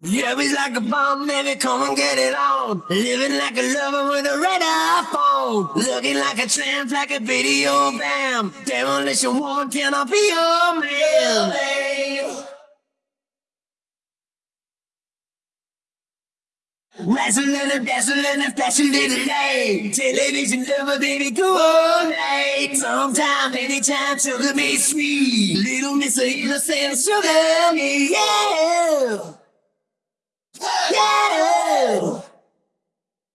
Love is like a bomb, baby, come and get it on. Living like a lover with a red iPhone. Looking like a tramp, like a video bam. Demolition one, can I be your man? Wrestling and dazzling and flashing light. Television lover, baby, go all night. Sometime, anytime, sugar me sweet. Little Miss Innocent, sugar me, yeah. Yeah.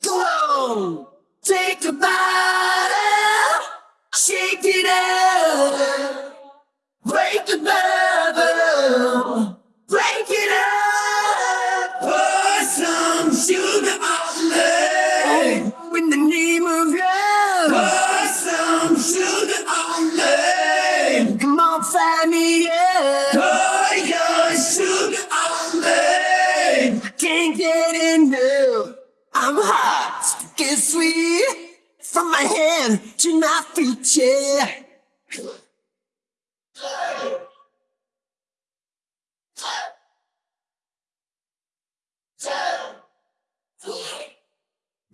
Go. On, take the bottle, shake it up, break the bubble, my to my yeah.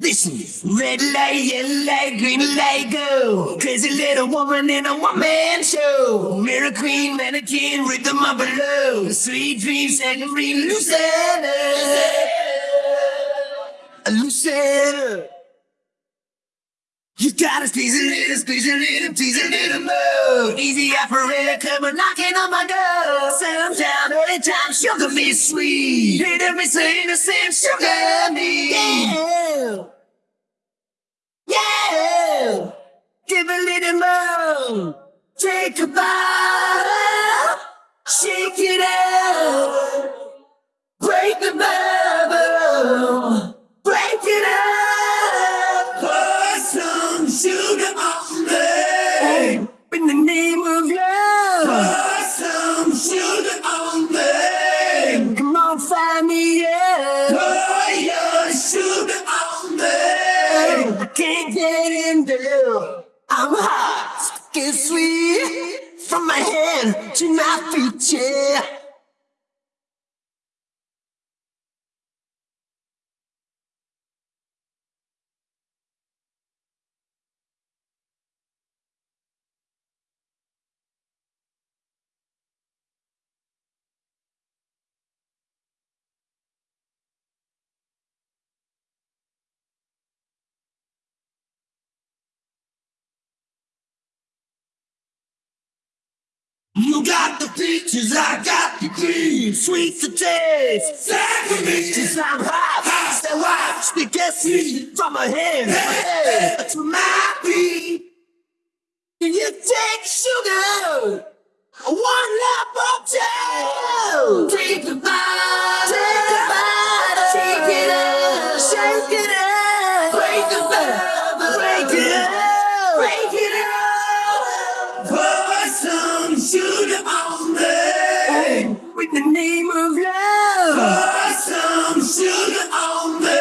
Listen, red light, yellow light, green light, go. Crazy little woman in a one-man show. Mirror queen, mannequin, rhythm up below. Sweet dreams, secondary, Lucetta. Lucetta. Gotta squeeze a little, squeeze a little, tease a more. Easy operator, on knocking on my door. Sometime, early time, sugar me sweet. Little miss innocent, sugar me. Yeah. Yeah. Give a little more. Take a bottle. I'm hot, get sweet. From my head to my feet, yeah. You got the peaches, I got the cream. Sweet to taste, sacrilege. I'm hot, hot, stay watch the guess me from my hand, head to my feet. Can you take sugar? One lap of two. Take the bite, With the name of love. Pour some sugar on me.